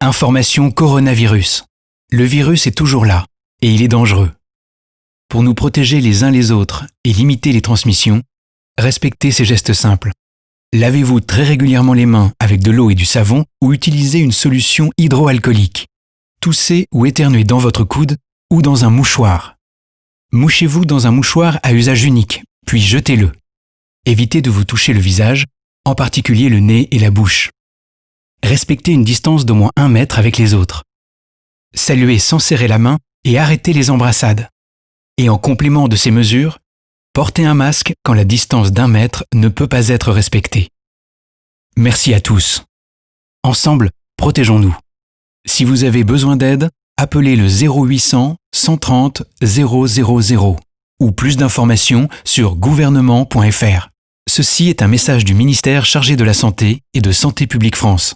Information coronavirus. Le virus est toujours là et il est dangereux. Pour nous protéger les uns les autres et limiter les transmissions, respectez ces gestes simples. Lavez-vous très régulièrement les mains avec de l'eau et du savon ou utilisez une solution hydroalcoolique. Toussez ou éternuez dans votre coude ou dans un mouchoir. Mouchez-vous dans un mouchoir à usage unique, puis jetez-le. Évitez de vous toucher le visage, en particulier le nez et la bouche. Respectez une distance d'au moins un mètre avec les autres. Saluez sans serrer la main et arrêtez les embrassades. Et en complément de ces mesures, portez un masque quand la distance d'un mètre ne peut pas être respectée. Merci à tous. Ensemble, protégeons-nous. Si vous avez besoin d'aide, appelez le 0800 130 000 ou plus d'informations sur gouvernement.fr. Ceci est un message du ministère chargé de la Santé et de Santé publique France.